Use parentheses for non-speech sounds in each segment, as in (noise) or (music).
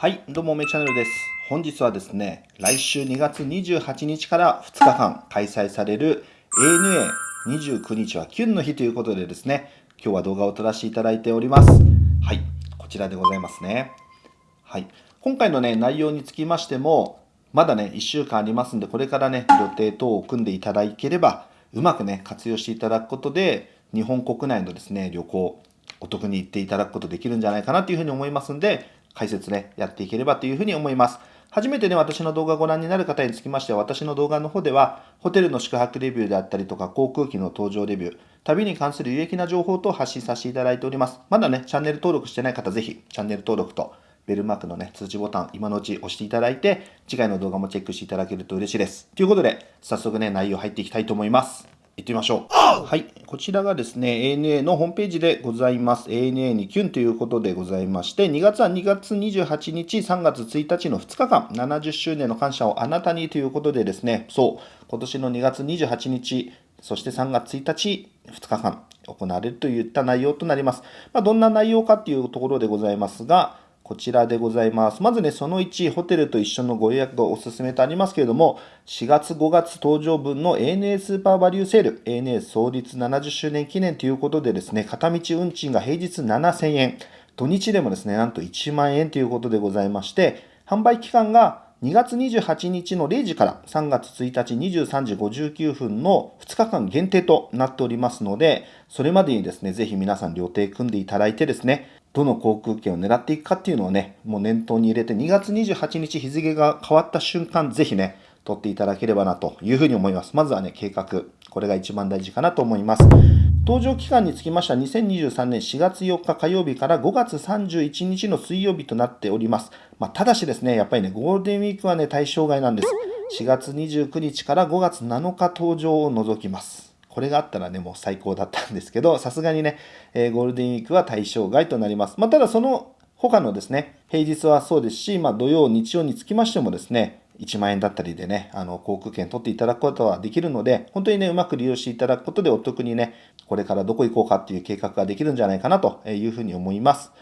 はい、どうも、めチャンネルです。本日はですね、来週2月28日から2日間開催される ANA29 日はキュンの日ということでですね、今日は動画を撮らせていただいております。はい、こちらでございますね。はい、今回のね、内容につきましても、まだね、1週間ありますんで、これからね、予定等を組んでいただければ、うまくね、活用していただくことで、日本国内のですね、旅行、お得に行っていただくことできるんじゃないかなというふうに思いますんで、解説ね、やっていければというふうに思います。初めてね、私の動画をご覧になる方につきましては、私の動画の方では、ホテルの宿泊レビューであったりとか、航空機の搭乗レビュー、旅に関する有益な情報と発信させていただいております。まだね、チャンネル登録してない方、ぜひ、チャンネル登録と、ベルマークのね、通知ボタン、今のうち押していただいて、次回の動画もチェックしていただけると嬉しいです。ということで、早速ね、内容入っていきたいと思います。行ってみましょう。はい。こちらがですね、ANA のホームページでございます。ANA にキュンということでございまして、2月は2月28日、3月1日の2日間、70周年の感謝をあなたにということでですね、そう、今年の2月28日、そして3月1日、2日間行われるといった内容となります。まあ、どんな内容かっていうところでございますが、こちらでございます。まずね、その1、ホテルと一緒のご予約がおすすめとありますけれども、4月5月登場分の ANA スーパーバリューセール、ANA 創立70周年記念ということでですね、片道運賃が平日7000円、土日でもですね、なんと1万円ということでございまして、販売期間が2月28日の0時から3月1日23時59分の2日間限定となっておりますので、それまでにですね、ぜひ皆さん予定組んでいただいてですね、どの航空券を狙っていくかっていうのをね、もう念頭に入れて、2月28日日付が変わった瞬間、ぜひね、取っていただければなというふうに思います。まずはね、計画。これが一番大事かなと思います。搭乗期間につきましては2023年4月4日火曜日から5月31日の水曜日となっております。まあ、ただしですね、やっぱりね、ゴールデンウィークはね、対象外なんです。4月29日から5月7日搭乗を除きます。これがあったらね、もう最高だったんですけど、さすがにね、え、ゴールデンウィークは対象外となります。まあ、ただその他のですね、平日はそうですし、まあ、土曜、日曜につきましてもですね、1万円だったりでね、あの、航空券取っていただくことはできるので、本当にね、うまく利用していただくことでお得にね、これからどこ行こうかっていう計画ができるんじゃないかなというふうに思います。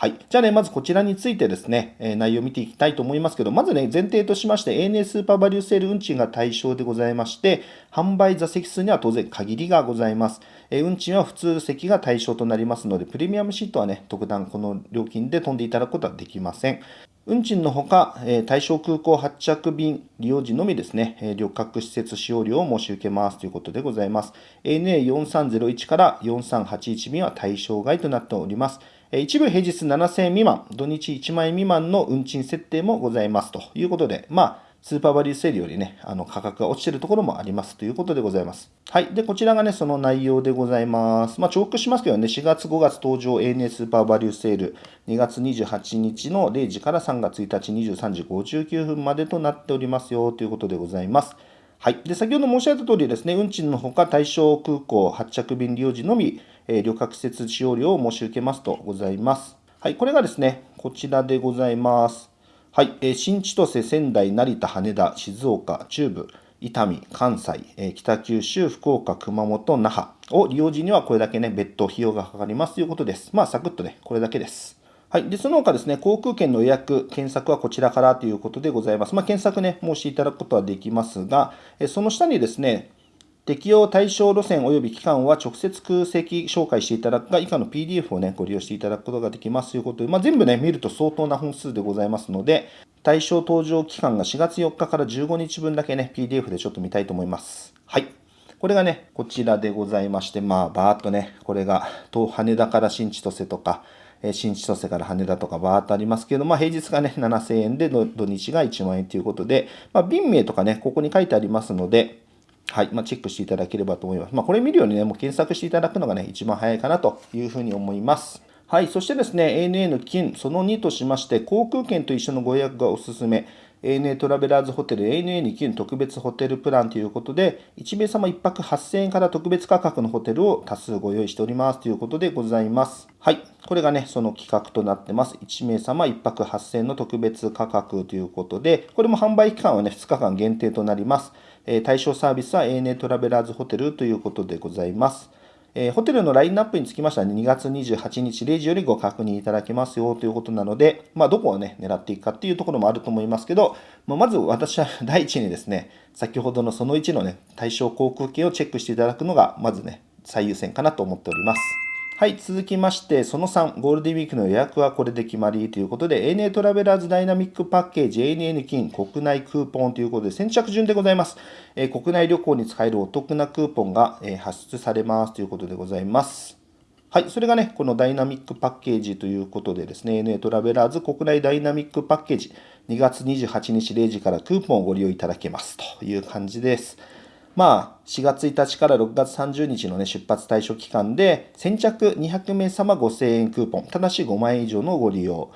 はい。じゃあね、まずこちらについてですね、え、内容を見ていきたいと思いますけど、まずね、前提としまして、ANA スーパーバリューセール運賃が対象でございまして、販売座席数には当然限りがございます。え、運賃は普通席が対象となりますので、プレミアムシートはね、特段この料金で飛んでいただくことはできません。運賃のほか、え、対象空港発着便利用時のみですね、え、旅客施設使用料を申し受けますということでございます。ANA4301 から4381便は対象外となっております。一部平日7000円未満、土日1万円未満の運賃設定もございますということで、まあ、スーパーバリューセールよりね、あの価格が落ちてるところもありますということでございます。はい。で、こちらがね、その内容でございます。まあ、重複しますけどね、4月5月登場 ANA スーパーバリューセール、2月28日の0時から3月1日23時59分までとなっておりますよということでございます。はい。で、先ほど申し上げた通りですね、運賃のほか対象空港発着便利用時のみ、え、旅客施設使用料を申し受けますとございます。はい、これがですね、こちらでございます。はい、え、新千歳、仙台、成田、羽田、静岡、中部、伊丹、関西、え、北九州、福岡、熊本、那覇を利用時にはこれだけね、別途費用がかかりますということです。まあ、サクッとね、これだけです。はい。で、その他ですね、航空券の予約、検索はこちらからということでございます。まあ、検索ね、申していただくことはできますが、えその下にですね、適用対象路線及び期間は直接空席紹介していただくか、以下の PDF をね、ご利用していただくことができますということで、まあ、全部ね、見ると相当な本数でございますので、対象登場期間が4月4日から15日分だけね、PDF でちょっと見たいと思います。はい。これがね、こちらでございまして、まあ、バーっとね、これが、羽田から新千歳とか、新千歳から羽田とかバーっとありますけど、まあ、平日がね、7000円で、土日が1万円ということで、まあ、便名とかね、ここに書いてありますので、はい、まあ、チェックしていただければと思います。まあ、これ見るようにね、もう検索していただくのがね、一番早いかなというふうに思います。はい、そしてですね、ANA の金、その2としまして、航空券と一緒のご予約がおすすめ。ANA トラベラーズホテル ANA に金特別ホテルプランということで、1名様1泊8000円から特別価格のホテルを多数ご用意しておりますということでございます。はい。これがね、その企画となってます。1名様1泊8000円の特別価格ということで、これも販売期間はね、2日間限定となります。え対象サービスは ANA トラベラーズホテルということでございます。え、ホテルのラインナップにつきましては、2月28日0時よりご確認いただけますよということなので、まあ、どこをね、狙っていくかっていうところもあると思いますけど、まあ、まず私は (laughs) 第一にですね、先ほどのその1のね、対象航空券をチェックしていただくのが、まずね、最優先かなと思っております。はい、続きまして、その3、ゴールデンウィークの予約はこれで決まりということで、ANA トラベラーズダイナミックパッケージ ANA 金国内クーポンということで、先着順でございます。えー、国内旅行に使えるお得なクーポンが、えー、発出されますということでございます。はい、それがね、このダイナミックパッケージということでですね、ANA トラベラーズ国内ダイナミックパッケージ、2月28日0時からクーポンをご利用いただけますという感じです。まあ、4月1日から6月30日の、ね、出発対象期間で、先着200名様5000円クーポン、ただし5万円以上のご利用、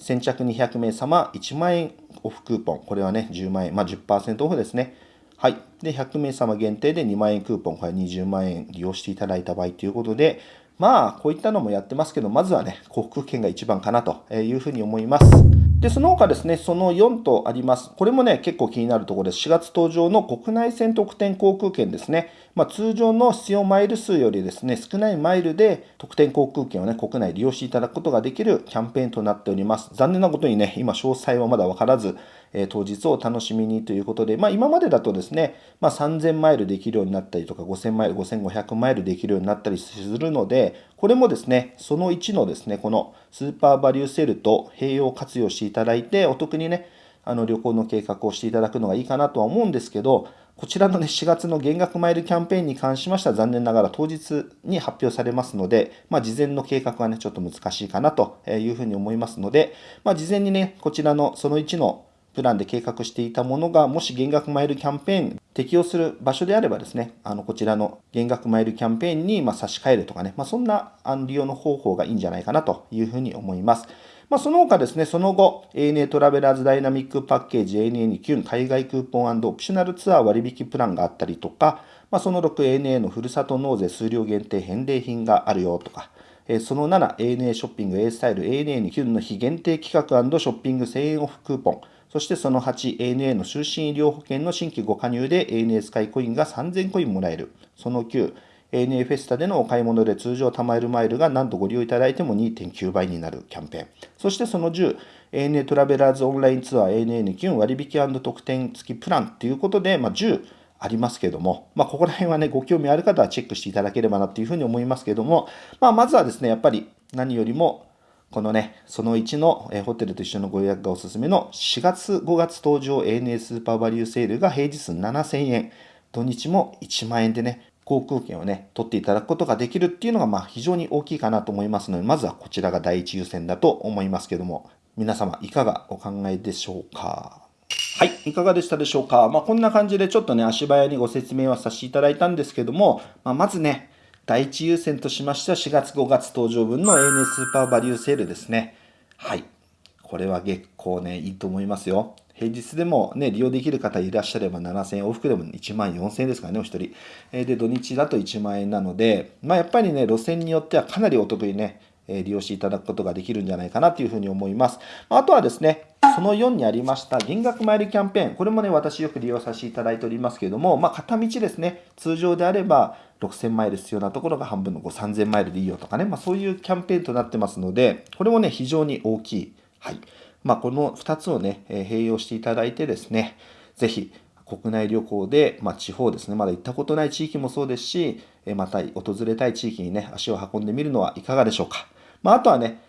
先着200名様1万円オフクーポン、これはね、10万円、まあ10%オフですね。はい。で、100名様限定で2万円クーポン、これ20万円利用していただいた場合ということで、まあ、こういったのもやってますけど、まずはね、航空券が一番かなというふうに思います。で、その他ですね、その4とあります。これもね、結構気になるところです。4月登場の国内線特典航空券ですね。まあ、通常の必要マイル数よりですね、少ないマイルで特典航空券をね、国内利用していただくことができるキャンペーンとなっております。残念なことにね、今詳細はまだわからず、え当日を楽しみにということで、まあ、今までだとですね、まあ、3000マイルできるようになったりとか、5000マイル、5500マイルできるようになったりするので、これもですね、その1のですね、このスーパーバリューセルと併用活用していただいて、お得にね、あの旅行の計画をしていただくのがいいかなとは思うんですけど、こちらのね、4月の減額マイルキャンペーンに関しましては残念ながら当日に発表されますので、まあ、事前の計画はね、ちょっと難しいかなというふうに思いますので、まあ、事前にね、こちらのその1のプランで計画していたものが、もし減額マイルキャンペーン適用する場所であればですね、あのこちらの減額マイルキャンペーンにま差し替えるとかね、まあ、そんな利用の方法がいいんじゃないかなというふうに思います。まあ、その他ですね、その後、ANA トラベラーズダイナミックパッケージ ANA に9海外クーポンオプショナルツアー割引プランがあったりとか、まあ、その 6ANA のふるさと納税数量限定返礼品があるよとか、その 7ANA ショッピング A スタイル ANA に9の日限定企画ショッピング1000円オフクーポン、そしてその 8ANA の就寝医療保険の新規ご加入で ANA スカイコインが3000コインもらえる。その9、ANA フェスタでのお買い物で通常貯まるマイルが何度ご利用いただいても2.9倍になるキャンペーン。そしてその10、ANA トラベラーズオンラインツアー ANA にキュン割引特典付きプランということで、まあ、10ありますけども、まあ、ここら辺はね、ご興味ある方はチェックしていただければなというふうに思いますけども、まあ、まずはですね、やっぱり何よりもこのね、その1のえホテルと一緒のご予約がおすすめの4月5月登場 ANA スーパーバリューセールが平日7000円、土日も1万円でね、航空券をね、取っていただくことができるっていうのが、まあ非常に大きいかなと思いますので、まずはこちらが第一優先だと思いますけども、皆様いかがお考えでしょうか？はい、いかがでしたでしょうか？まあ、こんな感じでちょっとね、足早にご説明はさせていただいたんですけども、まあ、まずね、第一優先としましては4月5月登場分の ANA スーパーバリューセールですね。はい。これは結構ね、いいと思いますよ。平日でもね、利用できる方いらっしゃれば7000円、往復でも1万4000円ですからね、お一人。で、土日だと1万円なので、まあやっぱりね、路線によってはかなりお得にね、利用していただくことができるんじゃないかなというふうに思います。あとはですね、その4にありました減額マイルキャンペーン、これもね、私よく利用させていただいておりますけれども、まあ、片道ですね、通常であれば6000マイル必要なところが半分の3000マイルでいいよとかね、まあ、そういうキャンペーンとなってますので、これもね、非常に大きい。はい。まあ、この2つをね、え併用していただいてですね、ぜひ、国内旅行で、まあ、地方ですね、まだ行ったことない地域もそうですし、また訪れたい地域にね、足を運んでみるのはいかがでしょうか。まあ、あとはね、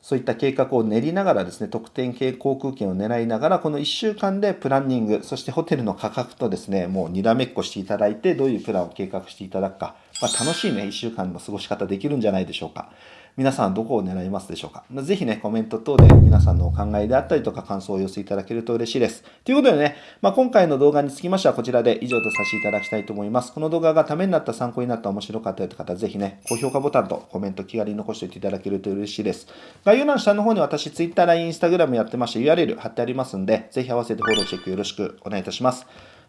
そういった計画を練りながらですね、特典系航空券を狙いながら、この1週間でプランニング、そしてホテルの価格とですね、もうにらめっこしていただいて、どういうプランを計画していただくか、まあ、楽しいね、1週間の過ごし方できるんじゃないでしょうか。皆さんどこを狙いますでしょうか？ぜひね、コメント等で皆さんのお考えであったりとか感想をお寄せいただけると嬉しいです。ということでね、まあ、今回の動画につきましてはこちらで以上とさせていただきたいと思います。この動画がためになった、参考になった、面白かったという方、ぜひね、高評価ボタンとコメント気軽に残しておいていただけると嬉しいです。概要欄下の方に私、Twitter、LINE、Instagram やってまして URL 貼ってありますんで、ぜひ合わせてフォローチェックよろしくお願いいたします。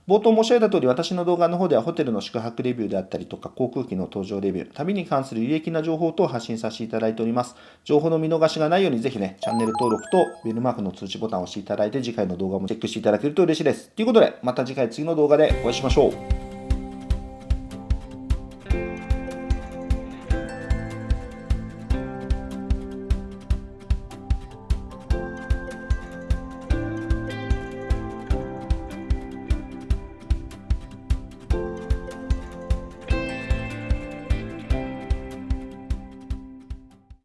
冒頭申し上げた通り、私の動画の方ではホテルの宿泊レビューであったりとか、航空機の搭乗レビュー、旅に関する有益な情報等を発信させていただいております。情報の見逃しがないように、ぜひね、チャンネル登録とベルマークの通知ボタンを押していただいて、次回の動画もチェックしていただけると嬉しいです。ということで、また次回次の動画でお会いしましょう。